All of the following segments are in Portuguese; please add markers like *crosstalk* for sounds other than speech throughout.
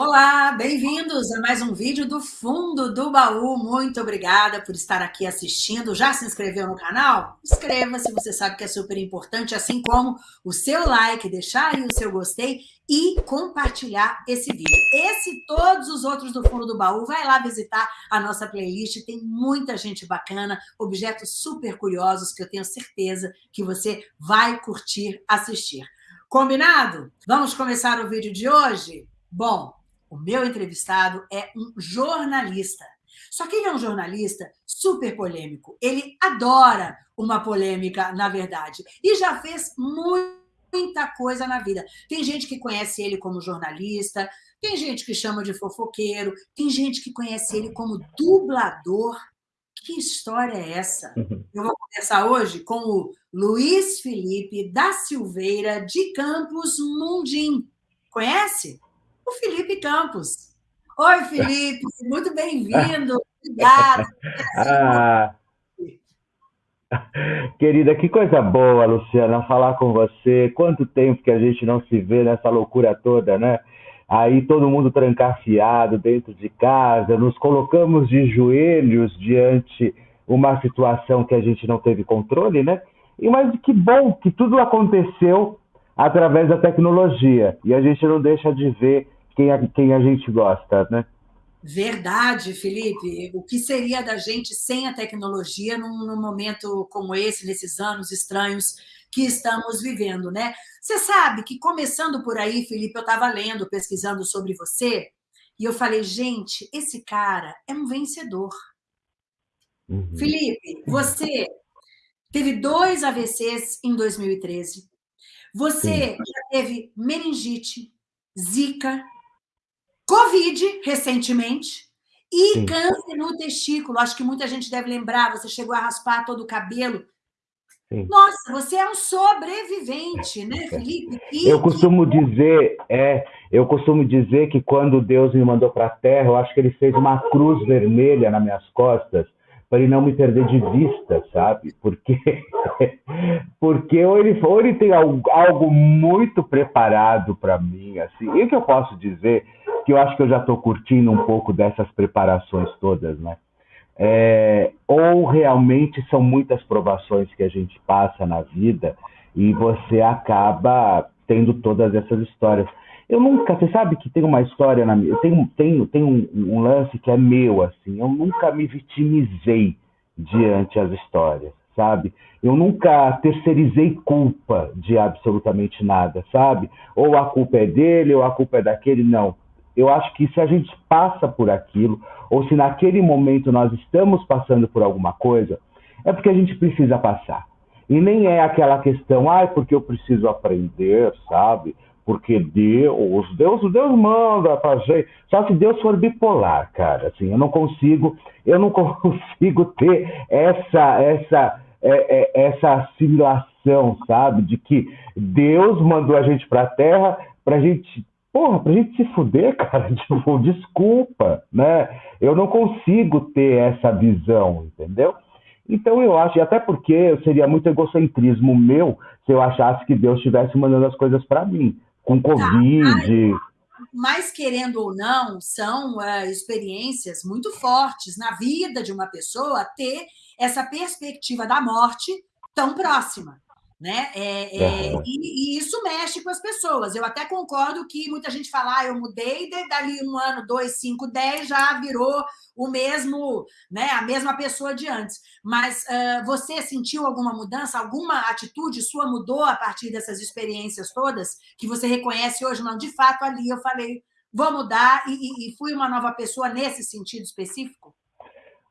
Olá, bem-vindos a mais um vídeo do Fundo do Baú. Muito obrigada por estar aqui assistindo. Já se inscreveu no canal? Inscreva-se, você sabe que é super importante, assim como o seu like, deixar aí o seu gostei e compartilhar esse vídeo. Esse e todos os outros do Fundo do Baú, vai lá visitar a nossa playlist, tem muita gente bacana, objetos super curiosos que eu tenho certeza que você vai curtir assistir. Combinado? Vamos começar o vídeo de hoje? Bom, o meu entrevistado é um jornalista. Só que ele é um jornalista super polêmico. Ele adora uma polêmica, na verdade. E já fez muita coisa na vida. Tem gente que conhece ele como jornalista, tem gente que chama de fofoqueiro, tem gente que conhece ele como dublador. Que história é essa? Uhum. Eu vou conversar hoje com o Luiz Felipe da Silveira de Campos Mundim. Conhece? O Felipe Campos. Oi, Felipe, *laughs* muito bem-vindo. Obrigada. Ah, *laughs* querida, que coisa boa, Luciana, falar com você. Quanto tempo que a gente não se vê nessa loucura toda, né? Aí todo mundo trancafiado dentro de casa, nos colocamos de joelhos diante uma situação que a gente não teve controle, né? E mas que bom que tudo aconteceu através da tecnologia e a gente não deixa de ver quem a, quem a gente gosta, né? Verdade, Felipe. O que seria da gente sem a tecnologia num, num, momento como esse, nesses anos estranhos que estamos vivendo, né? Você sabe que, começando por aí, Felipe, eu estava lendo, pesquisando sobre você, e eu falei, gente, esse cara é um vencedor. Uhum. Felipe, você teve dois AVCs em 2013. Você Sim. já teve meningite, zika, Covid, recentemente, e Sim. câncer no testículo. Acho que muita gente deve lembrar, você chegou a raspar todo o cabelo. Sim. Nossa, você é um sobrevivente, né, Felipe? E eu costumo dizer, é, eu costumo dizer que quando Deus me mandou para a Terra, eu acho que Ele fez uma cruz vermelha nas minhas costas para ele não me perder de vista, sabe? Porque, *laughs* porque ou, ele, ou ele tem algo, algo muito preparado para mim, assim. E o que eu posso dizer que eu acho que eu já estou curtindo um pouco dessas preparações todas, né? É, ou realmente são muitas provações que a gente passa na vida e você acaba tendo todas essas histórias. Eu nunca, você sabe que tem uma história na minha, tenho, tenho, tenho um, um lance que é meu, assim, eu nunca me vitimizei diante as histórias, sabe? Eu nunca terceirizei culpa de absolutamente nada, sabe? Ou a culpa é dele, ou a culpa é daquele, não eu acho que se a gente passa por aquilo, ou se naquele momento nós estamos passando por alguma coisa, é porque a gente precisa passar. E nem é aquela questão, ah, porque eu preciso aprender, sabe? Porque Deus, Deus, Deus manda fazer. Só se Deus for bipolar, cara, assim, eu não consigo, eu não *laughs* consigo ter essa, essa, é, é, essa assimilação, sabe? De que Deus mandou a gente para a Terra para a gente Porra, pra gente se fuder, *laughs* cara, tipo, desculpa, né? Eu não consigo ter essa visão, entendeu? Então eu acho, e até porque seria muito egocentrismo meu se eu achasse que Deus estivesse mandando as coisas para mim, com tá, Covid. Tá, mas, querendo ou não, são uh, experiências muito fortes na vida de uma pessoa ter essa perspectiva da morte tão próxima. Né? É, é, uhum. e, e, isso mexe com as pessoas. Eu até concordo que muita gente fala, ah, eu mudei, dali um ano, dois, cinco, dez, já virou o mesmo, né, a mesma pessoa de antes. Mas uh, você sentiu alguma mudança, alguma atitude sua mudou a partir dessas experiências todas, que você reconhece hoje? Não, de fato, ali eu falei, vou mudar e, e fui uma nova pessoa nesse sentido específico?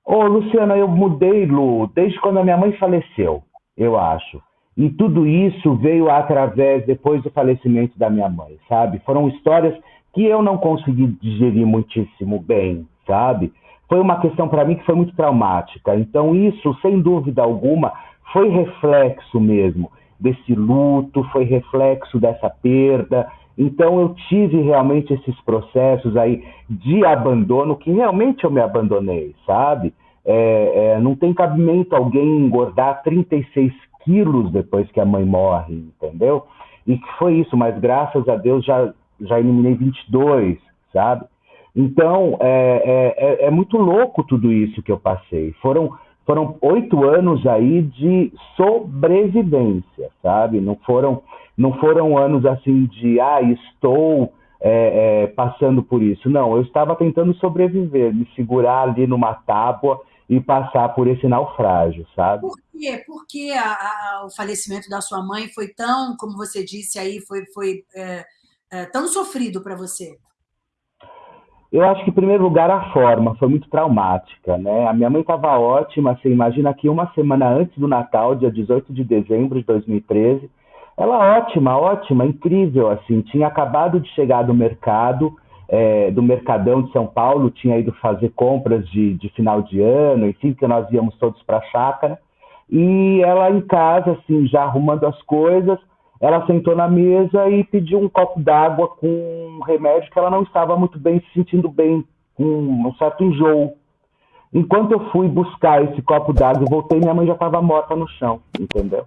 Ô, Luciana, eu mudei, Lu, desde quando a minha mãe faleceu, eu acho. E tudo isso veio através, depois do falecimento da minha mãe, sabe? Foram histórias que eu não consegui digerir muitíssimo bem, sabe? Foi uma questão para mim que foi muito traumática. Então, isso, sem dúvida alguma, foi reflexo mesmo desse luto, foi reflexo dessa perda. Então, eu tive realmente esses processos aí de abandono, que realmente eu me abandonei, sabe? É, é, não tem cabimento alguém engordar 36 quilos depois que a mãe morre, entendeu? E que foi isso, mas graças a Deus já, já eliminei 22, sabe? Então, é, é, é, é muito louco tudo isso que eu passei. Foram, foram oito anos aí de sobrevivência, sabe? Não foram, não foram anos assim de, ah, estou é, é, passando por isso. Não, eu estava tentando sobreviver, me segurar ali numa tábua e passar por esse naufrágio, sabe? Por quê? Por que a, a, o falecimento da sua mãe foi tão, como você disse aí, foi, foi é, é, tão sofrido para você? Eu acho que, em primeiro lugar, a forma foi muito traumática, né? A minha mãe estava ótima, você imagina que uma semana antes do Natal, dia 18 de dezembro de 2013, ela ótima, ótima, incrível, assim, tinha acabado de chegar do mercado, é, do Mercadão de São Paulo, tinha ido fazer compras de, de final de ano, enfim, que nós íamos todos para a chácara, e ela em casa, assim, já arrumando as coisas, ela sentou na mesa e pediu um copo d'água com um remédio que ela não estava muito bem, se sentindo bem, com um certo enjoo. Enquanto eu fui buscar esse copo d'água e voltei, minha mãe já estava morta no chão, entendeu?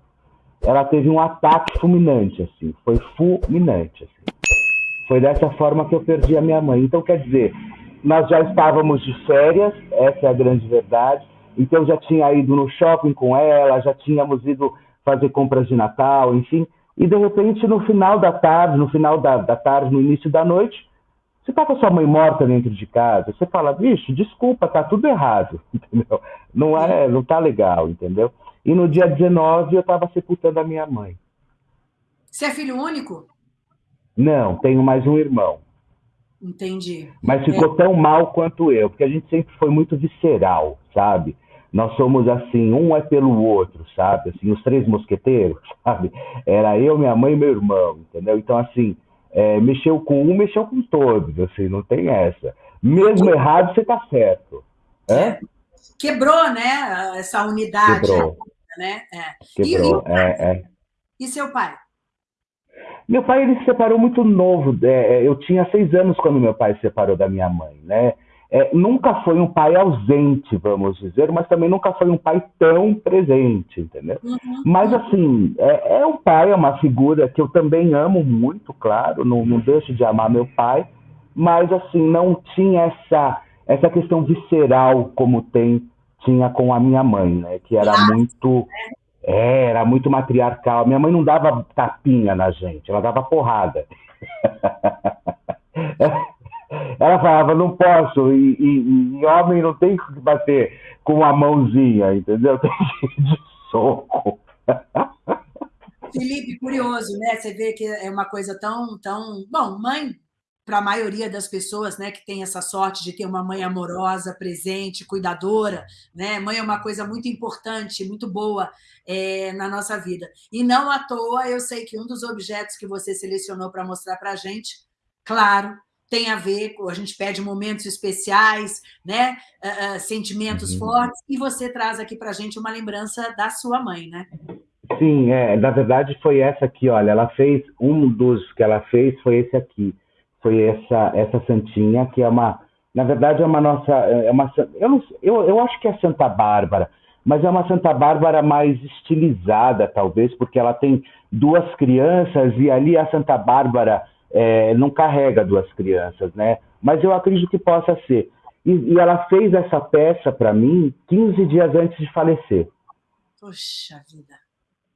Ela teve um ataque fulminante, assim, foi fulminante, assim. Foi dessa forma que eu perdi a minha mãe. Então, quer dizer, nós já estávamos de férias, essa é a grande verdade. Então, já tinha ido no shopping com ela, já tínhamos ido fazer compras de Natal, enfim. E, de repente, no final da tarde, no final da, da tarde, no início da noite, você está com a sua mãe morta dentro de casa, você fala, bicho, desculpa, tá tudo errado, *laughs* entendeu? Não é, não tá legal, entendeu? E no dia 19 eu estava sepultando a minha mãe. Você é filho único? Não, tenho mais um irmão. Entendi. Mas ficou é. tão mal quanto eu, porque a gente sempre foi muito visceral, sabe? Nós somos assim, um é pelo outro, sabe? Assim, os três mosqueteiros, *laughs* sabe? Era eu, minha mãe e meu irmão, entendeu? Então, assim, é, mexeu com um, mexeu com todos, assim, não tem essa. Mesmo errado, você tá certo. É? Quebrou, né? Essa unidade. Quebrou. Né? É. Quebrou, e, e, é, é. e seu pai? Meu pai ele se separou muito novo. É, é, eu tinha seis anos quando meu pai se separou da minha mãe, né? É, nunca foi um pai ausente, vamos dizer, mas também nunca foi um pai tão presente, entendeu? Uhum. Mas assim, é, é, um pai, é uma figura que eu também amo muito, claro, não, não deixo de amar meu pai, mas assim, não tinha essa, essa questão visceral como tem, tinha com a minha mãe, né? Que era muito é, era muito matriarcal. Minha mãe não dava tapinha na gente, ela dava porrada. *laughs* ela falava, não posso, e, e, e, homem não tem que bater com a mãozinha, entendeu? *laughs* Tem de soco. *laughs* Felipe, curioso, né? Você vê que é uma coisa tão, tão. Bom, mãe para a maioria das pessoas, né, que tem essa sorte de ter uma mãe amorosa, presente, cuidadora, né? Mãe é uma coisa muito importante, muito boa é, na nossa vida. E não à toa, eu sei que um dos objetos que você selecionou para mostrar para a gente, claro, tem a ver com a gente pede momentos especiais, né? Uh, sentimentos uhum. fortes, e você traz aqui para a gente uma lembrança da sua mãe, né? Sim, é, na verdade foi essa aqui, olha, ela fez, um dos que ela fez foi esse aqui foi essa essa santinha que é uma na verdade é uma nossa é uma eu, não, eu, eu acho que é Santa Bárbara mas é uma Santa Bárbara mais estilizada talvez porque ela tem duas crianças e ali a Santa Bárbara é, não carrega duas crianças né? Mas eu acredito que possa ser. E, e ela fez essa peça para mim 15 dias antes de falecer. Poxa vida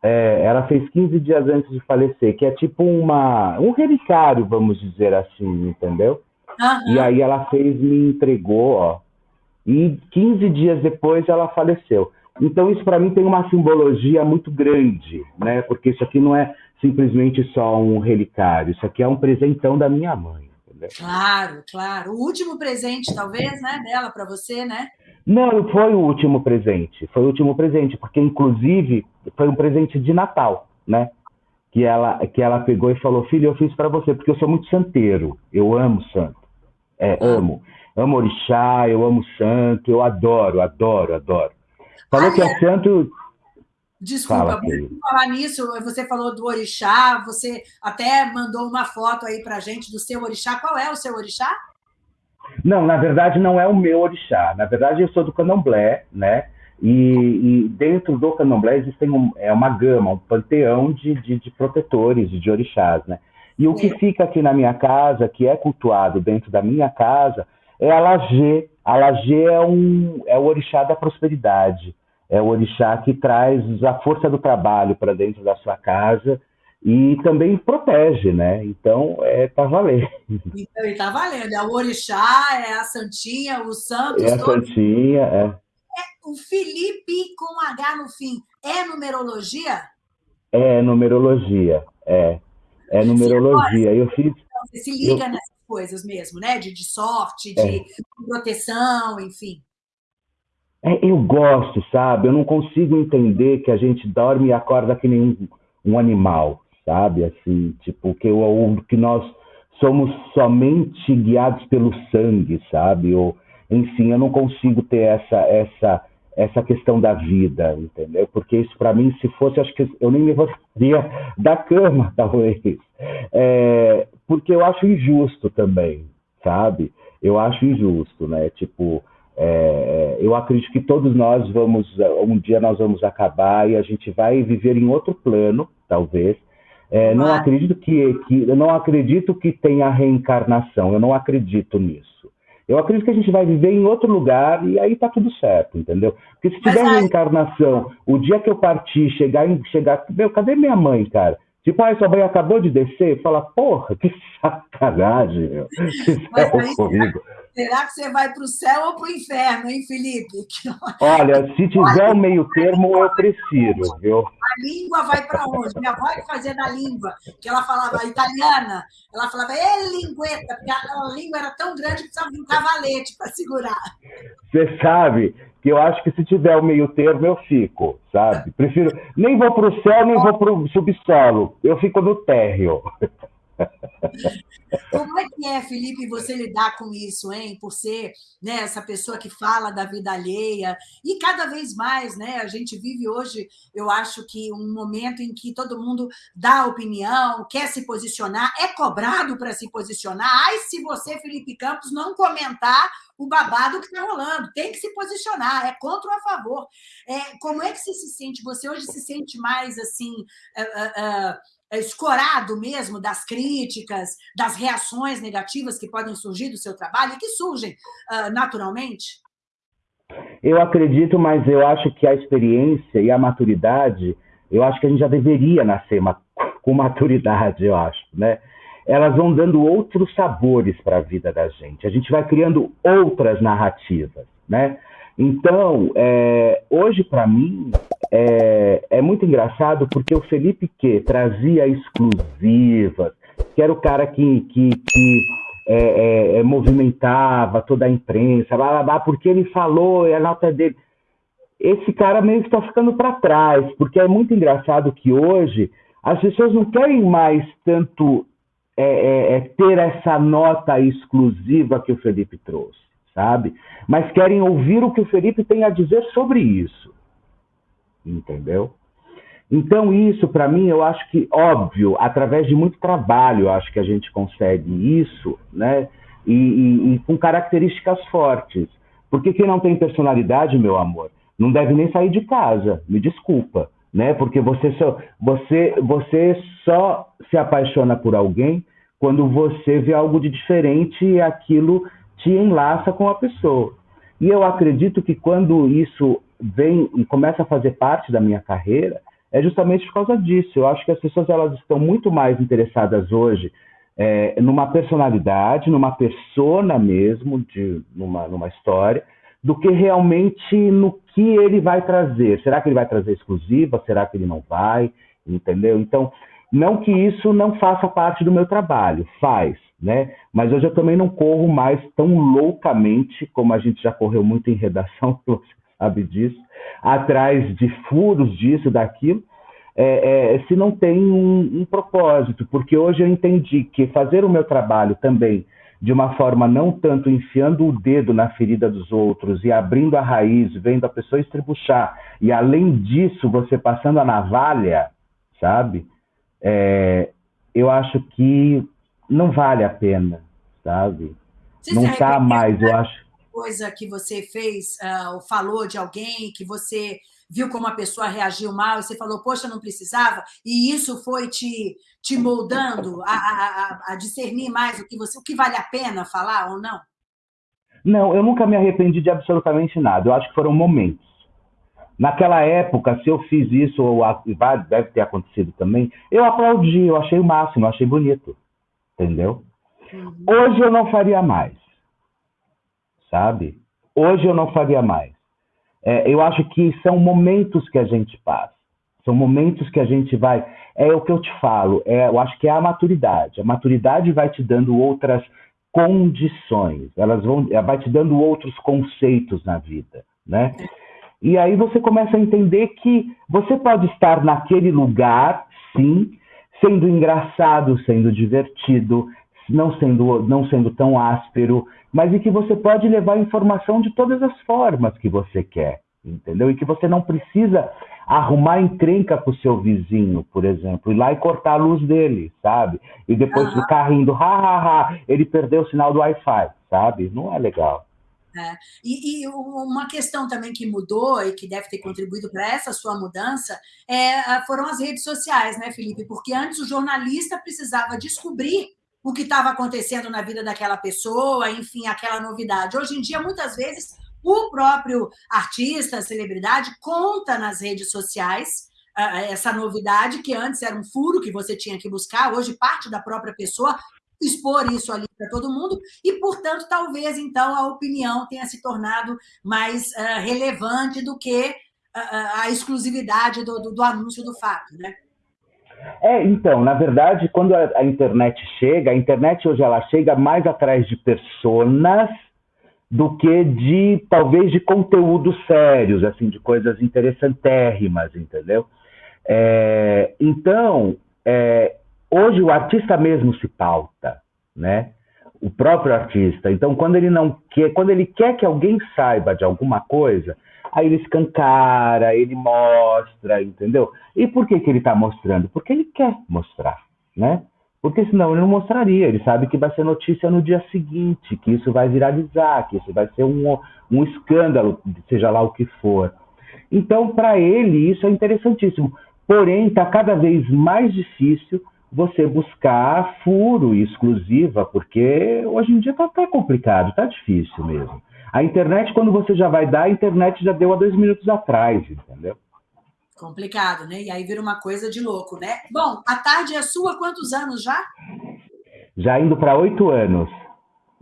é, ela fez 15 dias antes de falecer, que é tipo uma, um relicário, vamos dizer assim, entendeu? Uhum. E aí ela fez, me entregou, ó. E 15 dias depois ela faleceu. Então isso para mim tem uma simbologia muito grande, né? Porque isso aqui não é simplesmente só um relicário, isso aqui é um presentão da minha mãe. Entendeu? Claro, claro. O último presente, talvez, né, dela para você, né? Não, foi o último presente. Foi o último presente, porque inclusive foi um presente de Natal, né? Que ela, que ela pegou e falou: Filho, eu fiz para você, porque eu sou muito santeiro. Eu amo santo. É, amo. Amo orixá, eu amo santo, eu adoro, adoro, adoro. Falou que é santo. Desculpa, Fala, falar nisso, você falou do orixá, você até mandou uma foto aí pra gente do seu orixá. Qual é o seu orixá? Não, na verdade não é o meu orixá. Na verdade eu sou do candomblé, né? E, e dentro do candomblé existe um, é uma gama, um panteão de, de, de protetores, de orixás, né? E o que fica aqui na minha casa, que é cultuado dentro da minha casa, é a Lagê. A Lagê é, um, é o orixá da prosperidade. É o orixá que traz a força do trabalho para dentro da sua casa e também protege, né? Então, é, tá valendo. Então, tá valendo. É o orixá, é a santinha, o santo. É a santinha, é. O Felipe com H no fim, é numerologia? É numerologia, é. É numerologia. Sim, eu fiz... Então, você se liga eu... nessas coisas mesmo, né? De, de sorte, de é. proteção, enfim. É, eu gosto, sabe? Eu não consigo entender que a gente dorme e acorda que nem um, um animal sabe? Assim, tipo, que, ou, que nós somos somente guiados pelo sangue, sabe? Ou, enfim, eu não consigo ter essa, essa, essa questão da vida, entendeu? Porque isso, para mim, se fosse, acho que eu nem levantaria *laughs* da cama, talvez. É, porque eu acho injusto também, sabe? Eu acho injusto, né? Tipo, é, eu acredito que todos nós vamos, um dia nós vamos acabar e a gente vai viver em outro plano, talvez, é, não acredito que, que eu não acredito que tenha reencarnação. Eu não acredito nisso. Eu acredito que a gente vai viver em outro lugar e aí tá tudo certo, entendeu? Porque se tiver reencarnação, o dia que eu partir, chegar chegar, meu, cadê minha mãe, cara? Tipo, ah, sua mãe acabou de descer, fala, porra, que *laughs* sacanagem, meu. Mas aí, comigo. Será que você vai para o céu ou para o inferno, hein, Felipe? *laughs* Olha, se tiver o meio termo, eu prefiro, viu? A língua vai para onde? Minha avó que fazia da língua, que ela falava italiana, ela falava, é lingueta, porque a língua era tão grande que precisava de um cavalete para segurar. Você sabe que eu acho que se tiver o meio termo, eu fico, sabe? Prefiro, nem vou para o céu, nem vou para o subsolo, eu fico no térreo. *laughs* Como é que é, Felipe, você lidar com isso, hein? Por ser né, essa pessoa que fala da vida alheia e cada vez mais, né? A gente vive hoje, eu acho que um momento em que todo mundo dá opinião, quer se posicionar, é cobrado para se posicionar. Ai, se você, Felipe Campos, não comentar o babado que está rolando, tem que se posicionar, é contra ou a favor. É, como é que você se sente? Você hoje se sente mais assim. Uh, uh, uh, escorado mesmo das críticas, das reações negativas que podem surgir do seu trabalho e que surgem uh, naturalmente? Eu acredito, mas eu acho que a experiência e a maturidade, eu acho que a gente já deveria nascer com maturidade, eu acho, né? Elas vão dando outros sabores para a vida da gente. A gente vai criando outras narrativas, né? Então, é, hoje para mim é, é, muito engraçado porque o Felipe que trazia exclusivas, que era o cara que, que, que é, é, é movimentava toda a imprensa, blá, blá, blá, porque ele falou, é a nota dele. Esse cara meio que está ficando para trás, porque é muito engraçado que hoje as pessoas não querem mais tanto ter essa nota exclusiva que o Felipe trouxe sabe? Mas querem ouvir o que o Felipe tem a dizer sobre isso. Entendeu? Então, isso, para mim, eu acho que, óbvio, através de muito trabalho, eu acho que a gente consegue isso, né? E, e, e, com características fortes. Porque quem não tem personalidade, meu amor, não deve nem sair de casa, me desculpa, né? Porque você só, você, você só se apaixona por alguém quando você vê algo de diferente e aquilo te enlaça com a pessoa. E eu acredito que quando isso vem e começa a fazer parte da minha carreira, é justamente por causa disso. Eu acho que as pessoas elas estão muito mais interessadas hoje é, numa personalidade, numa persona mesmo, de, numa, numa história, do que realmente no que ele vai trazer. Será que ele vai trazer exclusiva? Será que ele não vai? Entendeu? Então, não que isso não faça parte do meu trabalho, faz né? Mas hoje eu também não corro mais tão loucamente como a gente já correu muito em redação, *laughs* você sabe disso, atrás de furos disso, daquilo, é, é, se não tem um, um propósito, porque hoje eu entendi que fazer o meu trabalho também de uma forma não tanto enfiando o dedo na ferida dos outros e abrindo a raiz, vendo a pessoa estribuchar, e além disso você passando a navalha, sabe? É, eu acho que não vale a pena, sabe? Você não está mais, eu acho. Coisa que você fez, uh, falou de alguém que você viu como a pessoa reagiu mal e você falou, poxa, não precisava, e isso foi te, te moldando a, a, a discernir mais o que, você, o que vale a pena falar ou não? Não, eu nunca me arrependi de absolutamente nada. Eu acho que foram momentos. Naquela época, se eu fiz isso, ou deve ter acontecido também, eu aplaudi, eu achei o máximo, eu achei bonito. Entendeu? Uhum. Hoje eu não faria mais. Sabe? Hoje eu não faria mais. É, eu acho que são momentos que a gente passa. São momentos que a gente vai. É o que eu te falo. É, eu acho que é a maturidade. A maturidade vai te dando outras condições. Elas vão, vai te dando outros conceitos na vida, né? E aí você começa a entender que você pode estar naquele lugar, sim, sendo engraçado, sendo divertido, não sendo, não sendo tão áspero, mas e que você pode levar informação de todas as formas que você quer, entendeu? E que você não precisa arrumar encrenca para o seu vizinho, por exemplo, ir lá e cortar a luz dele, sabe? E depois uhum. ficar rindo, ha, ha, ha, ele perdeu o sinal do Wi-Fi, sabe? Não é legal. É. E, e, uma questão também que mudou e que deve ter contribuído para essa sua mudança é, foram as redes sociais, né, Felipe? Porque antes o jornalista precisava descobrir o que estava acontecendo na vida daquela pessoa, enfim, aquela novidade. Hoje em dia, muitas vezes, o próprio artista, celebridade, conta nas redes sociais essa novidade que antes era um furo que você tinha que buscar, hoje parte da própria pessoa expor isso ali para todo mundo e, portanto, talvez então a opinião tenha se tornado mais uh, relevante do que uh, a exclusividade do, do, do, anúncio do fato, né? É, então, na verdade, quando a, a internet chega, a internet hoje ela chega mais atrás de personas do que de, talvez, de conteúdos sérios, assim, de coisas interessantérrimas, entendeu? É, então, é, hoje o artista mesmo se pauta, né? O próprio artista. Então, quando ele não quer, quando ele quer que alguém saiba de alguma coisa, aí ele escancara, ele mostra, entendeu? E por que, que ele está mostrando? Porque ele quer mostrar, né? Porque senão ele não mostraria. Ele sabe que vai ser notícia no dia seguinte, que isso vai viralizar, que isso vai ser um, um escândalo, seja lá o que for. Então, para ele, isso é interessantíssimo. Porém, está cada vez mais difícil você buscar furo e exclusiva, porque hoje em dia está até complicado, está difícil mesmo. A internet, quando você já vai dar, a internet já deu há dois minutos atrás, entendeu? Complicado, né? E aí vira uma coisa de louco, né? Bom, a tarde é sua quantos anos já? Já indo para oito anos.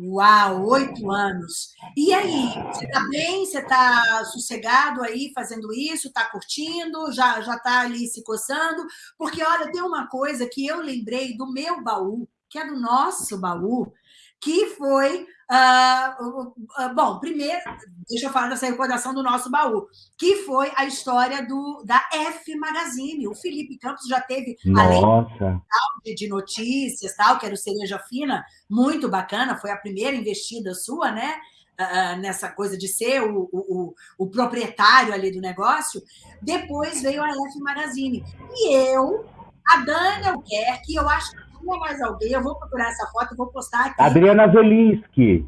Uau, oito anos. E aí, você está bem? Você está sossegado aí fazendo isso? Está curtindo? Já está ali se coçando? Porque olha, tem uma coisa que eu lembrei do meu baú, que é do nosso baú, que foi Uh, uh, bom, primeiro, deixa eu falar dessa recordação do nosso baú, que foi a história do, da F Magazine. O Felipe Campos já teve, Nossa. além de, de notícias, tal, que era o Cereja Fina, muito bacana, foi a primeira investida sua, né? Uh, nessa coisa de ser o, o, o, proprietário ali do negócio. Depois veio a F Magazine. E eu, a Dani Albuquerque, eu acho que tinha mais alguém, eu vou procurar essa foto e vou postar aqui. Adriana Zelinski.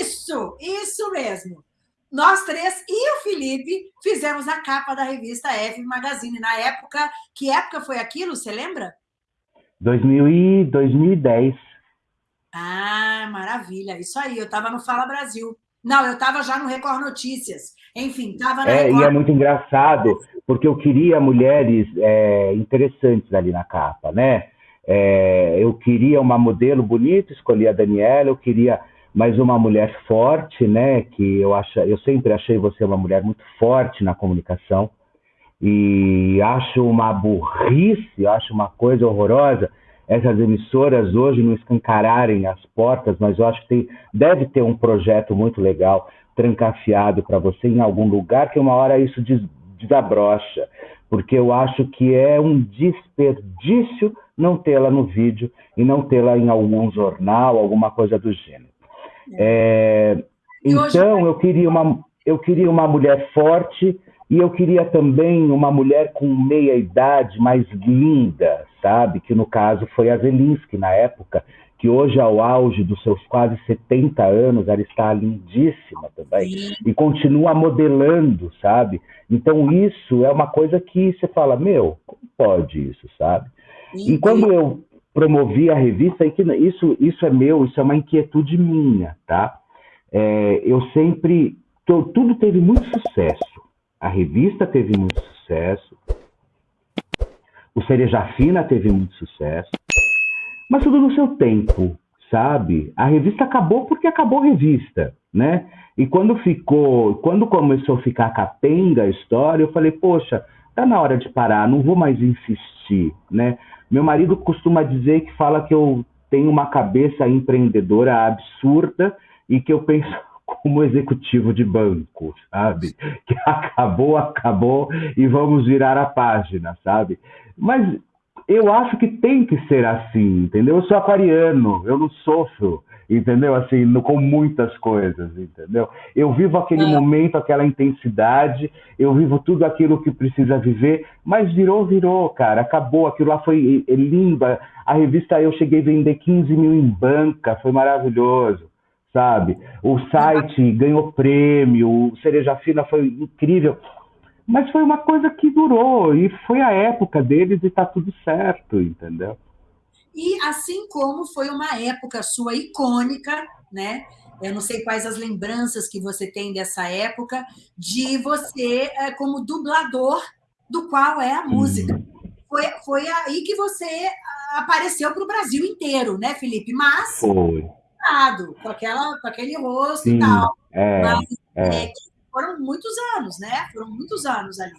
Isso, isso mesmo. Nós três e o Felipe fizemos a capa da revista F Magazine. Na época, que época foi aquilo? Você lembra? 2000 e 2010. Ah, maravilha. Isso aí, eu estava no Fala Brasil. Não, eu estava já no Record Notícias. Enfim, estava na é, Record... E é muito engraçado, porque eu queria mulheres é, interessantes ali na capa, né? É, eu queria uma modelo bonita, escolhi a Daniela, eu queria mais uma mulher forte, né? Que eu acho, eu sempre achei você uma mulher muito forte na comunicação e acho uma burrice, acho uma coisa horrorosa essas emissoras hoje não escancararem as portas, mas eu acho que tem, deve ter um projeto muito legal trancafiado para você em algum lugar que uma hora isso des, desabrocha, porque eu acho que é um desperdício não tê-la no vídeo e não tê-la em algum jornal, alguma coisa do gênero. É, então, eu queria, uma, eu queria uma mulher forte e eu queria também uma mulher com meia idade, mais linda, sabe? Que no caso foi a Zelinski, na época, que hoje, ao auge dos seus quase 70 anos, ela está lindíssima também. Sim. E continua modelando, sabe? Então, isso é uma coisa que você fala, meu, como pode isso, sabe? Sim. E quando eu promovi a revista, isso, isso é meu, isso é uma inquietude minha, tá? É, eu sempre. Tudo teve muito sucesso. A revista teve muito sucesso. O Cereja Fina teve muito sucesso. Mas tudo no seu tempo, sabe? A revista acabou porque acabou a revista, né? E quando ficou, quando começou a ficar capenga a história, eu falei, poxa, tá na hora de parar, não vou mais insistir, né? Meu marido costuma dizer que fala que eu tenho uma cabeça empreendedora absurda e que eu penso *laughs* como executivo de banco, sabe? Que acabou, acabou e vamos virar a página, sabe? Mas eu acho que tem que ser assim, entendeu? Eu sou aquariano, eu não sofro, entendeu? Assim, no, com muitas coisas, entendeu? Eu vivo aquele é. momento, aquela intensidade, eu vivo tudo aquilo que precisa viver, mas virou, virou, cara, acabou, aquilo lá foi é, lindo. A revista eu cheguei a vender 15 mil em banca, foi maravilhoso sabe? O site ganhou prêmio, o Cereja Fina foi incrível. Mas foi uma coisa que durou e foi a época deles e tá tudo certo, entendeu? E assim como foi uma época sua icônica, né? Eu não sei quais as lembranças que você tem dessa época, de você é, como dublador do qual é a música. Foi, foi aí que você apareceu para o Brasil inteiro, né, Felipe? Mas foi. com, aquela, com aquele rosto Sim, e tal. É, Mas, é. é foram muitos anos, né? Foram muitos anos ali.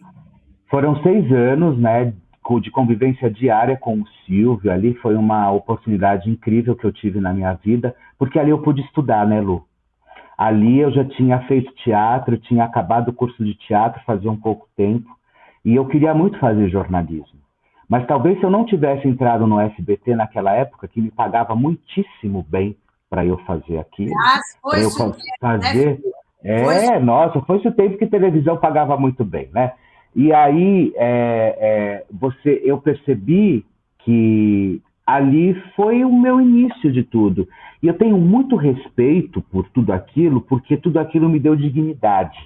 Foram seis anos, né? De convivência diária com o Silvio. Ali foi uma oportunidade incrível que eu tive na minha vida, porque ali eu pude estudar, né, Lu? Ali eu já tinha feito teatro, tinha acabado o curso de teatro fazia um pouco tempo, e eu queria muito fazer jornalismo. Mas talvez se eu não tivesse entrado no SBT naquela época, que me pagava muitíssimo bem para eu fazer aquilo, para eu fazer, né? É, nossa, foi o tempo que televisão pagava muito bem, né? E aí é, é, você, eu percebi que ali foi o meu início de tudo. E eu tenho muito respeito por tudo aquilo, porque tudo aquilo me deu dignidade,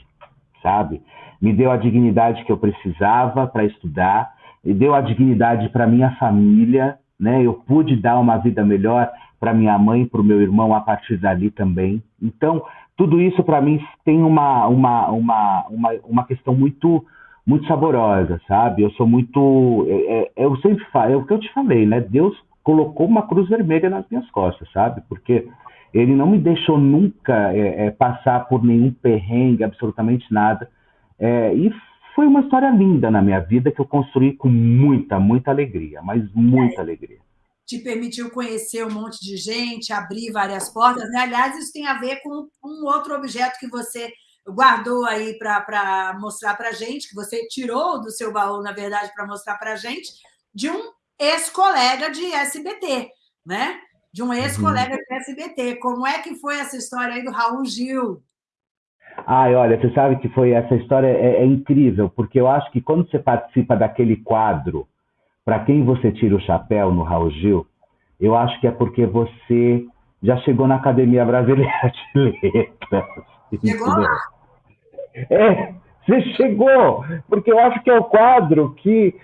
sabe? Me deu a dignidade que eu precisava para estudar, me deu a dignidade para minha família, né? Eu pude dar uma vida melhor para minha mãe, para o meu irmão a partir dali também. Então, tudo isso para mim tem uma, uma, uma, uma, uma questão muito muito saborosa, sabe? Eu sou muito. É, é, eu sempre falo, é o que eu te falei, né? Deus colocou uma cruz vermelha nas minhas costas, sabe? Porque ele não me deixou nunca é, é passar por nenhum perrengue, absolutamente nada. É, e foi uma história linda na minha vida que eu construí com muita, muita alegria, mas muita alegria te permitiu conhecer um monte de gente, abrir várias portas. Né? Aliás, isso tem a ver com um outro objeto que você guardou aí para mostrar para a gente, que você tirou do seu baú, na verdade, para mostrar para a gente, de um ex-colega de SBT, né? De um ex-colega uhum. de SBT. Como é que foi essa história aí do Raul Gil? Ai, olha, você sabe que foi essa história é, é incrível, porque eu acho que quando você participa daquele quadro para quem você tira o chapéu no Raul Gil, eu acho que é porque você já chegou na Academia Brasileira de *laughs* Letras. Chegou lá? É, você chegou, porque eu acho que é o quadro que,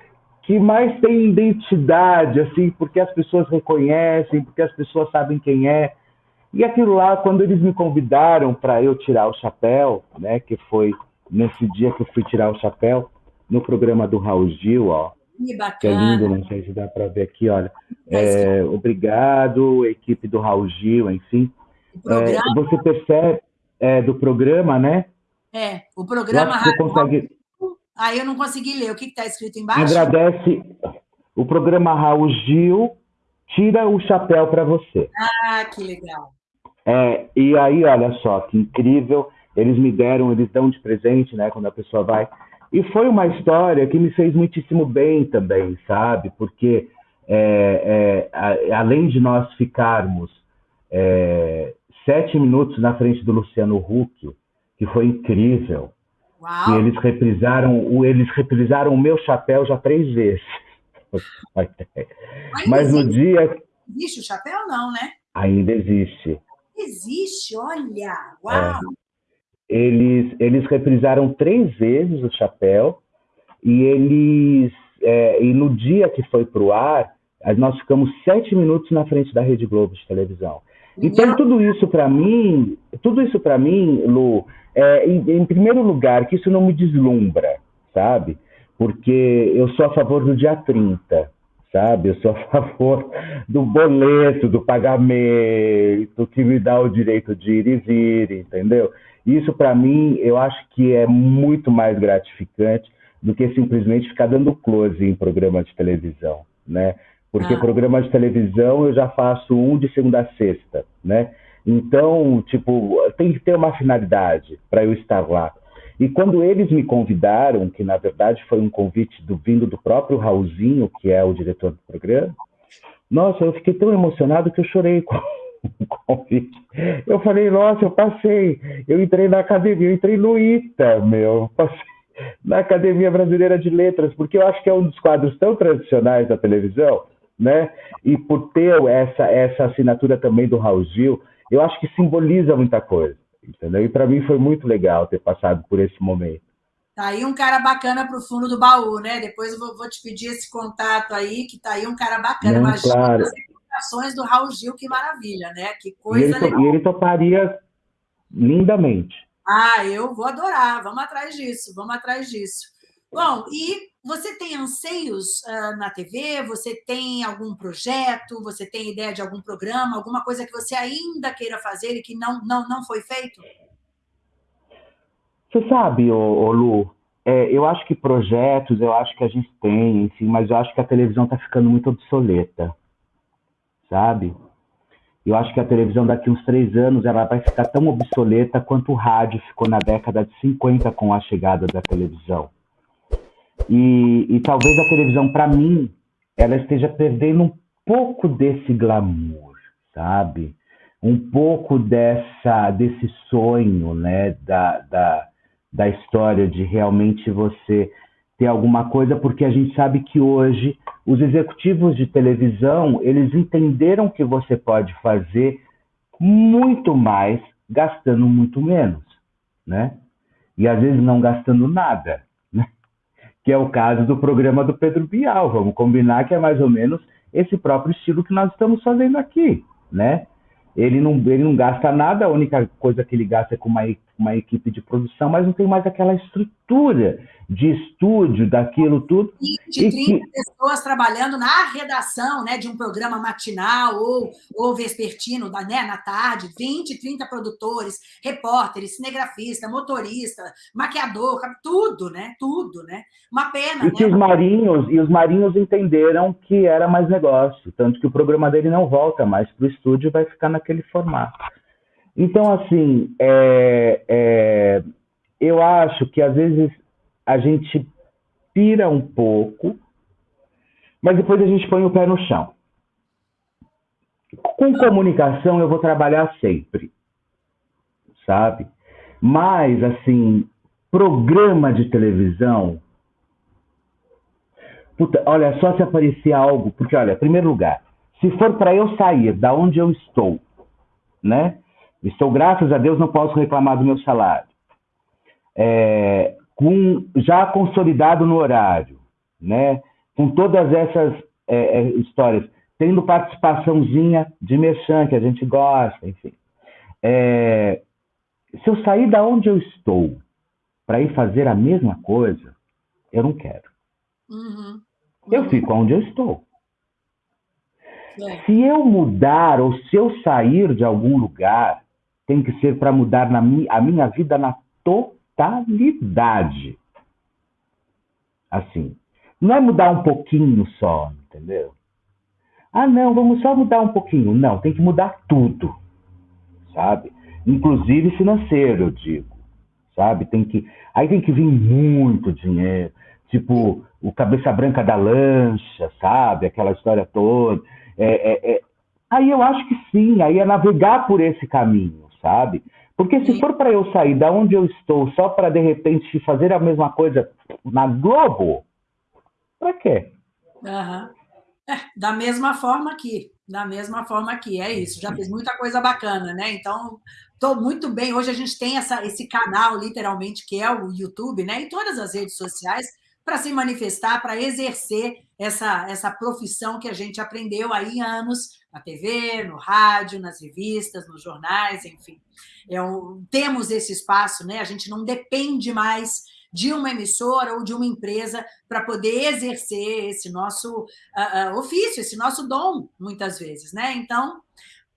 que mais tem identidade, assim, porque as pessoas reconhecem, porque as pessoas sabem quem é. E aquilo lá, quando eles me convidaram para eu tirar o chapéu, né, que foi nesse dia que eu fui tirar o chapéu, no programa do Raul Gil, ó, que bacana. Que é lindo, não sei se dá para ver aqui, olha. É, obrigado, equipe do Raul Gil, enfim. É, você percebe é, do programa, né? É, o programa Raul consegue... Aí eu não consegui ler. O que está escrito embaixo? Agradece. O programa Raul Gil tira o chapéu para você. Ah, que legal. É, e aí, olha só, que incrível. Eles me deram, eles dão de presente, né? Quando a pessoa vai e foi uma história que me fez muitíssimo bem também, sabe? Porque é, é, a, além de nós ficarmos é, sete minutos na frente do Luciano Huck, que foi incrível, Uau. e eles reprisaram, eles reprisaram o meu chapéu já três vezes. *laughs* Mas, Mas no dia. Existe o chapéu, não, né? Ainda existe. Existe, olha! Uau! Eles, eles reprisaram três vezes o chapéu e eles é, e no dia que foi para o ar, nós ficamos sete minutos na frente da Rede Globo de televisão. Então, tudo isso para mim, tudo isso para mim, Lu, é, em, em, primeiro lugar, que isso não me deslumbra, sabe? Porque eu sou a favor do dia 30, sabe? Eu sou a *laughs* favor do boleto, do pagamento, que me dá o direito de ir e vir, entendeu? Isso, para mim, eu acho que é muito mais gratificante do que simplesmente ficar dando close em programa de televisão, né? Porque ah. programa de televisão eu já faço um de segunda a sexta, né? Então, tipo, tem que ter uma finalidade para eu estar lá. E quando eles me convidaram, que na verdade foi um convite do vindo do próprio Raulzinho, que é o diretor do programa, nossa, eu fiquei tão emocionado que eu chorei convite. Eu falei, nossa, eu passei, eu entrei na academia, eu entrei no ITA, meu, passei na Academia Brasileira de Letras, porque eu acho que é um dos quadros tão tradicionais da televisão, né? E por ter essa, essa assinatura também do Raul Gil, eu acho que simboliza muita coisa, entendeu? E para mim foi muito legal ter passado por esse momento. Tá aí um cara bacana para o fundo do baú, né? Depois eu vou, vou, te pedir esse contato aí, que tá aí um cara bacana. Não, Imagina claro. as explicações do Raul Gil, que maravilha, né? Que coisa e ele, legal. E ele toparia lindamente. Ah, eu vou adorar. Vamos atrás disso, vamos atrás disso. Bom, e você tem anseios uh, na TV? Você tem algum projeto? Você tem ideia de algum programa? Alguma coisa que você ainda queira fazer e que não, não, não foi feito? Você sabe, ô, ô Lu, é, eu acho que projetos, eu acho que a gente tem, enfim, mas eu acho que a televisão está ficando muito obsoleta, sabe? Eu acho que a televisão daqui uns três anos ela vai ficar tão obsoleta quanto o rádio ficou na década de 50 com a chegada da televisão. E, e talvez a televisão, para mim, ela esteja perdendo um pouco desse glamour, sabe? Um pouco dessa, desse sonho, né? Da, da, da história de realmente você ter alguma coisa, porque a gente sabe que hoje os executivos de televisão, eles entenderam que você pode fazer muito mais gastando muito menos, né? E às vezes não gastando nada que é o caso do programa do Pedro Bial. Vamos combinar que é mais ou menos esse próprio estilo que nós estamos fazendo aqui, né? Ele não, ele não gasta nada, a única coisa que ele gasta é com uma, uma equipe de produção, mas não tem mais aquela estrutura de estúdio, daquilo tudo. 20, 30 que... pessoas trabalhando na redação né, de um programa matinal ou, ou vespertino, né, na tarde, 20, 30 produtores, repórteres, cinegrafista, motorista, maquiador, tudo, né? Tudo, né? Uma pena. E né? que os marinhos, e os marinhos entenderam que era mais negócio, tanto que o programa dele não volta mais para o estúdio vai ficar naquele formato. Então, assim, é, é, eu acho que às vezes a gente pira um pouco, mas depois a gente põe o pé no chão. Com comunicação eu vou trabalhar sempre, sabe? Mas, assim, programa de televisão. Puta, olha, só se aparecer algo, porque, olha, primeiro lugar, se for para eu sair da onde eu estou, né? Estou, graças a Deus, não posso reclamar do meu salário. É, com, já consolidado no horário, né? com todas essas é, é, histórias, tendo participaçãozinha de merchan, que a gente gosta, enfim. É, se eu sair da onde eu estou para ir fazer a mesma coisa, eu não quero. Uhum. Uhum. Eu fico onde eu estou. É. Se eu mudar ou se eu sair de algum lugar, tem que ser para mudar na a minha vida na totalidade. Assim. Não é mudar um pouquinho só, entendeu? Ah, não, vamos só mudar um pouquinho. Não, tem que mudar tudo, sabe? Inclusive financeiro, eu digo, sabe? Tem que, aí tem que vir muito dinheiro, tipo o cabeça branca da lancha, sabe? Aquela história toda. É, é, é... Aí eu acho que sim, aí é navegar por esse caminho, sabe? Porque se for para eu sair da onde eu estou só para de repente fazer a mesma coisa na Globo, para quê? Uhum. É, da mesma forma que Da mesma forma aqui, é isso. Já fez muita coisa bacana, né? Então, estou muito bem. Hoje a gente tem essa, esse canal, literalmente, que é o YouTube, né? E todas as redes sociais, para se manifestar, para exercer essa, essa profissão que a gente aprendeu aí anos na TV, no rádio, nas revistas, nos jornais, enfim. É um, temos esse espaço, né? A gente não depende mais de uma emissora ou de uma empresa para poder exercer esse nosso uh, ofício, esse nosso dom, muitas vezes, né? Então,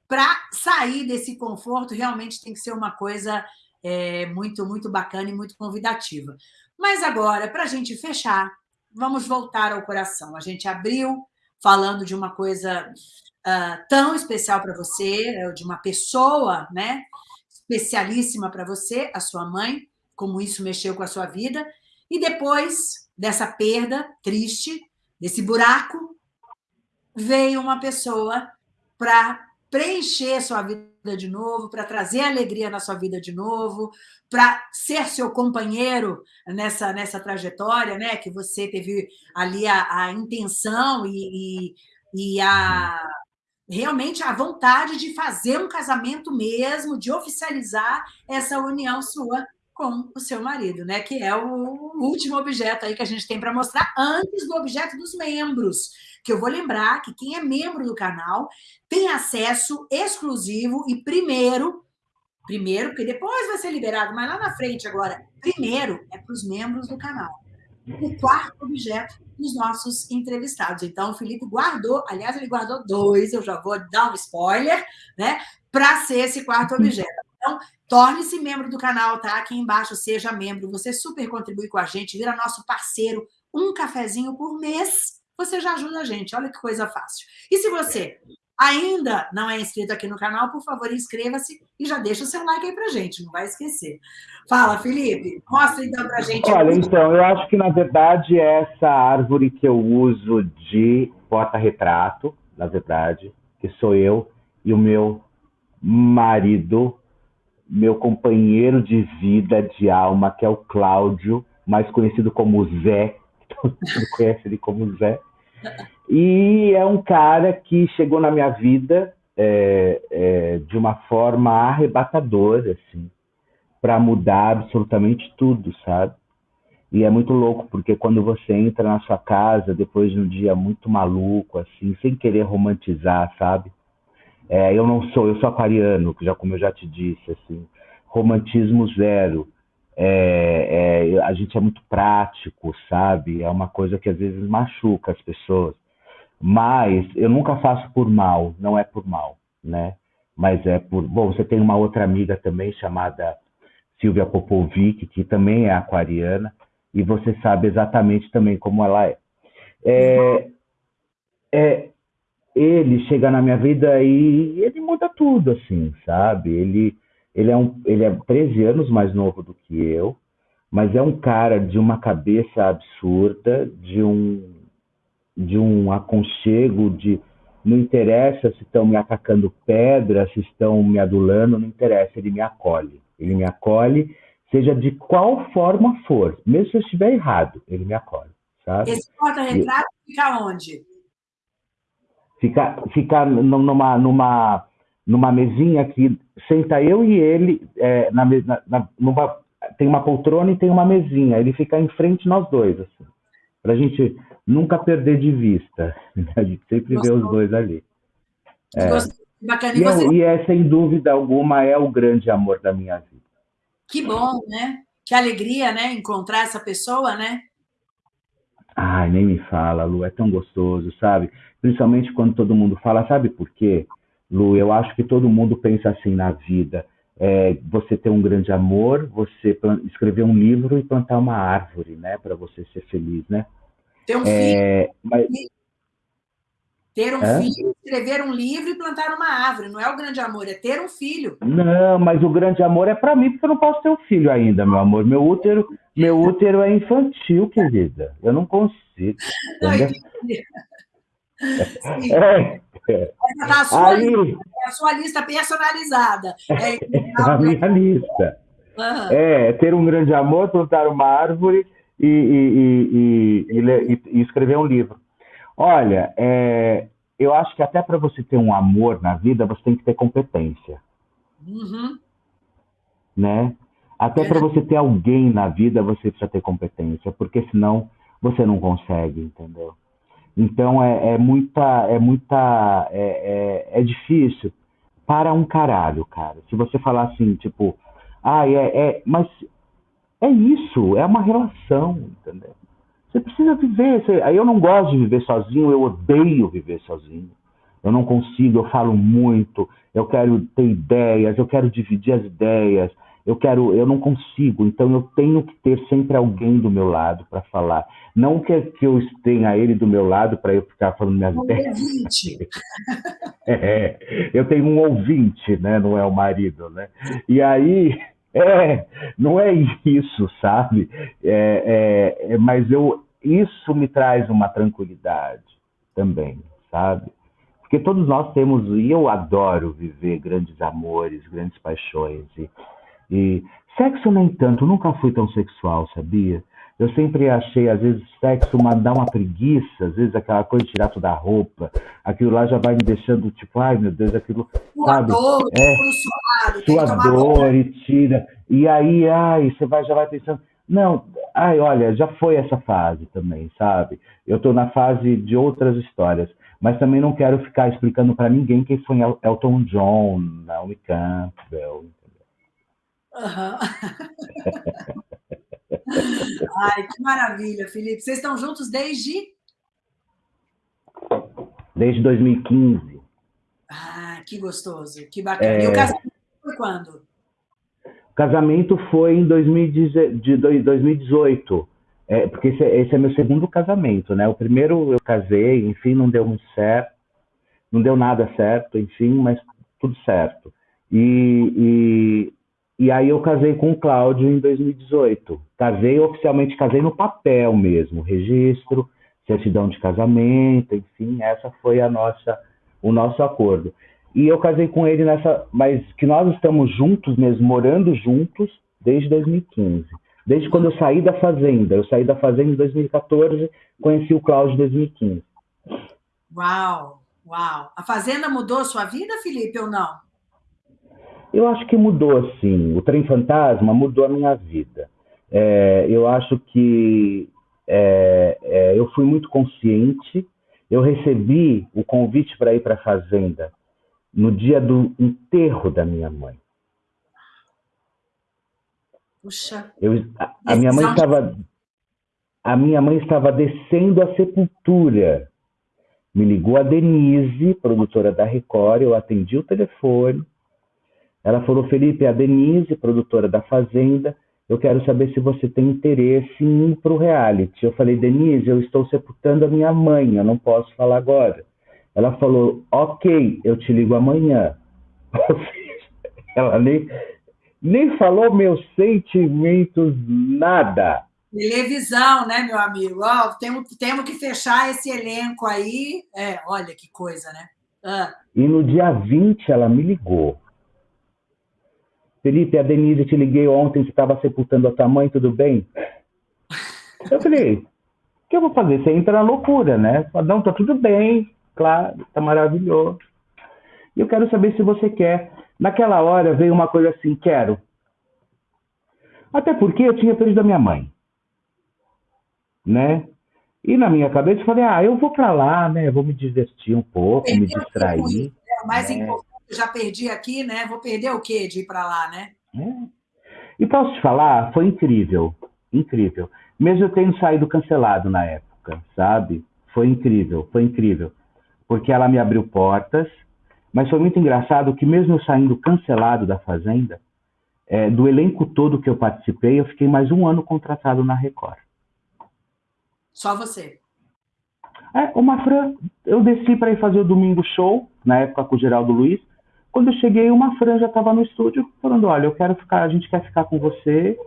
para sair desse conforto, realmente tem que ser uma coisa é, muito, muito bacana e muito convidativa. Mas agora, para a gente fechar, vamos voltar ao coração. A gente abriu falando de uma coisa uh, tão especial para você, de uma pessoa, né? Especialíssima para você, a sua mãe, como isso mexeu com a sua vida. E depois dessa perda triste, desse buraco, veio uma pessoa para preencher sua vida de novo, para trazer alegria na sua vida de novo, para ser seu companheiro nessa, nessa trajetória, né? Que você teve ali a, a intenção e, e, e a realmente a vontade de fazer um casamento mesmo, de oficializar essa união sua com o seu marido, né? Que é o último objeto aí que a gente tem para mostrar antes do objeto dos membros. Que eu vou lembrar que quem é membro do canal tem acesso exclusivo e primeiro, primeiro, porque depois vai ser liberado, mas lá na frente agora, primeiro é para os membros do canal. O quarto objeto dos nossos entrevistados. Então, o Felipe guardou, aliás, ele guardou dois, eu já vou dar um spoiler, né? Para ser esse quarto objeto. Então, torne-se membro do canal, tá? Aqui embaixo, seja membro. Você super contribui com a gente, vira nosso parceiro. Um cafezinho por mês, você já ajuda a gente. Olha que coisa fácil. E se você ainda não é inscrito aqui no canal, por favor, inscreva-se e já deixa o seu like aí pra gente, não vai esquecer. Fala, Felipe, mostra então pra gente. Olha, então, eu acho que na verdade é essa árvore que eu uso de porta-retrato, na verdade, que sou eu e o meu marido meu companheiro de vida, de alma, que é o Cláudio, mais conhecido como Zé, *laughs* todo mundo conhece ele como Zé. E é um cara que chegou na minha vida é, é, de uma forma arrebatadora, assim, para mudar absolutamente tudo, sabe? E é muito louco, porque quando você entra na sua casa, depois de um dia muito maluco, assim, sem querer romantizar, sabe? É, eu não sou, eu sou aquariano, já como eu já te disse, assim, romantismo zero. É, é, a gente é muito prático, sabe? É uma coisa que às vezes machuca as pessoas. Mas eu nunca faço por mal, não é por mal, né? Mas é por. Bom, você tem uma outra amiga também chamada Silvia Popovic, que também é aquariana, e você sabe exatamente também como ela é. É, é, ele chega na minha vida e ele muda tudo, assim, sabe? Ele, ele, é, um, ele é 13 anos mais novo do que eu, mas é um cara de uma cabeça absurda, de um, de um aconchego, de não interessa se estão me atacando pedra, se estão me adulando, não interessa, ele me acolhe. Ele me acolhe, seja de qual forma for, mesmo se eu estiver errado, ele me acolhe, sabe? Esse porta-retrato fica onde? Fica, fica numa, numa, numa mesinha que senta eu e ele, é, na, na, numa, tem uma poltrona e tem uma mesinha. Ele fica em frente nós dois, assim, para a gente nunca perder de vista. *laughs* A gente sempre Gostou. vê os dois ali. É. Bacana. E, e, você... e é, sem dúvida alguma, é o grande amor da minha vida. Que bom, né? Que alegria, né? Encontrar essa pessoa, né? Ai, nem me fala, Lu, é tão gostoso, sabe? Principalmente quando todo mundo fala, sabe por quê? Lu, eu acho que todo mundo pensa assim na vida. É, você ter um grande amor, você escrever um livro e plantar uma árvore, né? Para você ser feliz, né? Ter um é, filho. Mas... Ter um é? filho, escrever um livro e plantar uma árvore. Não é o grande amor, é ter um filho. Não, mas o grande amor é para mim, porque eu não posso ter um filho ainda, meu amor. Meu útero, meu útero é infantil, querida. Eu não consigo. Não, é, é. Essa a sua, lista, é a sua lista personalizada. É, *laughs* a minha lista. Uhum. É, ter um grande amor, plantar uma árvore e, e, e, e escrever um livro. Olha, é, eu acho que até para você ter um amor na vida, você tem que ter competência. Uhum. Né? Até para você ter alguém na vida, você precisa ter competência, porque senão você não consegue, entendeu? Então é, é muita, é muita, é, é, é, difícil para um caralho, cara. Se você falar assim, tipo, ah, é, é, mas é isso, é uma relação, entendeu? Você precisa viver. Você, eu não gosto de viver sozinho, eu odeio viver sozinho. Eu não consigo, eu falo muito, eu quero ter ideias, eu quero dividir as ideias, eu quero, eu não consigo, então eu tenho que ter sempre alguém do meu lado para falar. Não que, que eu tenha ele do meu lado para eu ficar falando minhas um ideias. Ouvinte. *laughs* É, eu tenho um ouvinte, né? Não é o marido, né? E aí *laughs* é, não é isso, sabe? É, é, é, mas eu, isso me traz uma tranquilidade também, sabe? Porque todos nós temos, e eu adoro viver grandes amores, grandes paixões. E, e sexo, nem tanto, nunca fui tão sexual, sabia? Eu sempre achei, às vezes, sexo uma, dá uma preguiça, às vezes aquela coisa de tirar toda a roupa, aquilo lá já vai me deixando, tipo, ai meu Deus, aquilo. sabe? Dor, é, suado, sua dor e tira. E aí, ai, você vai, já vai pensando. Não, ai, olha, já foi essa fase também, sabe? Eu estou na fase de outras histórias, mas também não quero ficar explicando para ninguém quem foi Elton John, Naomi Campbell. Uhum. *laughs* Ai, que maravilha, Felipe. Vocês estão juntos desde? Desde 2015. Ah, que gostoso, que bacana. É... E o casamento foi quando? O casamento foi em 2018. É, porque esse é, esse é meu segundo casamento, né? O primeiro eu casei, enfim, não deu muito certo, não deu nada certo, enfim, mas tudo certo. E, e aí eu casei com o Cláudio em 2018. Casei oficialmente, casei no papel mesmo, registro, certidão de casamento, enfim, essa foi a nossa, o nosso acordo. E eu casei com ele nessa, mas que nós estamos juntos mesmo, morando juntos desde 2015. Desde quando eu saí da fazenda, eu saí da fazenda em 2014, conheci o Cláudio em 2015. Uau, uau. A fazenda mudou sua vida, Felipe, ou não? Eu acho que mudou, sim. O Trem Fantasma mudou a minha vida. É, eu acho que é, é, eu fui muito consciente. Eu recebi o convite para ir para a fazenda no dia do enterro da minha mãe. Puxa. Eu, a, a minha mãe estava a minha mãe estava descendo a sepultura. Me ligou a Denise, produtora da Record, eu atendi o telefone. Ela falou: Felipe, a Denise, produtora da Fazenda, eu quero saber se você tem interesse em ir para o reality. Eu falei: Denise, eu estou sepultando a minha mãe, eu não posso falar agora. Ela falou: Ok, eu te ligo amanhã. *laughs* Ela nem, nem falou meus sentimentos, nada. Televisão, né, meu amigo? Oh, temos, temos que fechar esse elenco aí. É, olha que coisa, né? Ah. E no dia 20 ela me ligou. Felipe, a Denise, te liguei ontem, você estava sepultando a tua mãe, tudo bem? Eu falei, o que eu vou fazer? Você entra na loucura, né? Fala, não, tá tudo bem, claro, tá maravilhoso. E eu quero saber se você quer. Naquela hora veio uma coisa assim, quero. Até porque eu tinha perdido a minha mãe. Né? E na minha cabeça eu falei, ah, eu vou para lá, né? Eu vou me divertir um pouco, me distrair. É, o mais né? importante já perdi aqui, né? Vou perder o quê de ir para lá, né? É. E posso te falar, foi incrível, incrível. Mesmo eu tendo saído cancelado na época, sabe? Foi incrível, foi incrível. Porque ela me abriu portas, mas foi muito engraçado que mesmo eu saindo cancelado da Fazenda, é, do elenco todo que eu participei, eu fiquei mais um ano contratado na Record. Só você? É, o Mafran, eu desci para ir fazer o Domingo Show, na época com o Geraldo Luiz, quando eu cheguei, uma franja estava no estúdio falando: olha, eu quero ficar, a gente quer ficar com você,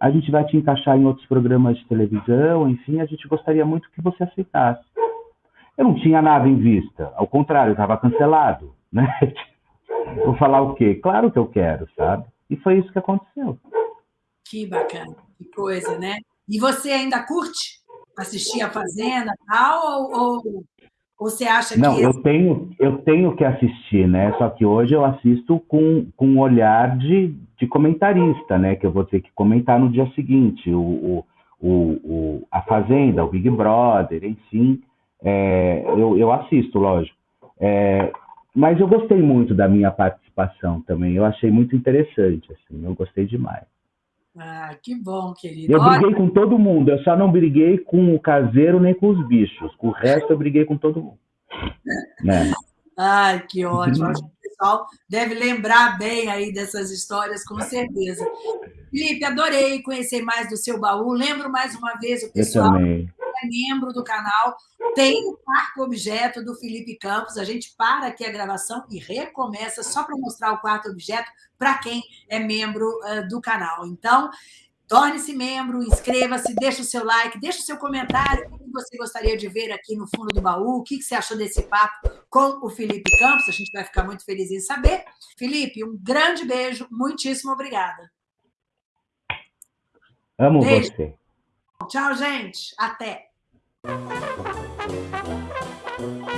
a gente vai te encaixar em outros programas de televisão, enfim, a gente gostaria muito que você aceitasse. Eu não tinha nada em vista, ao contrário, estava cancelado, *laughs* né? Vou falar o quê? Claro que eu quero, sabe? E foi isso que aconteceu. Que bacana, que coisa, né? E você ainda curte assistir a Fazenda tal, ou, ou Ou você acha Não, que... eu tenho, eu tenho que assistir, né? Só que hoje eu assisto com, com um olhar de, de comentarista, né? Que eu vou ter que comentar no dia seguinte. O, o, o a Fazenda, o Big Brother, enfim. É, eu, eu assisto, lógico. É, mas eu gostei muito da minha participação também. Eu achei muito interessante, assim. Eu gostei demais. Ah, que bom, querido. Eu briguei com todo mundo, eu só não briguei com o caseiro nem com os bichos. Com o resto, eu briguei com todo mundo. Né? Ai, que ótimo. Acho que o pessoal deve lembrar bem aí dessas histórias, com certeza. Felipe, adorei conhecer mais do seu baú. Lembro mais uma vez o pessoal que é membro do canal. Tem o quarto objeto do Felipe Campos. A gente para aqui a gravação e recomeça só para mostrar o quarto objeto para quem é membro uh, do canal. Então, torne-se membro, inscreva-se, deixe o seu like, deixe o seu comentário, o que você gostaria de ver aqui no fundo do baú, o que você achou desse papo com o Felipe Campos, a gente vai ficar muito feliz em saber. Felipe, um grande beijo, muitíssimo obrigada. Amo beijo. você. Tchau, gente. Até. Thank you.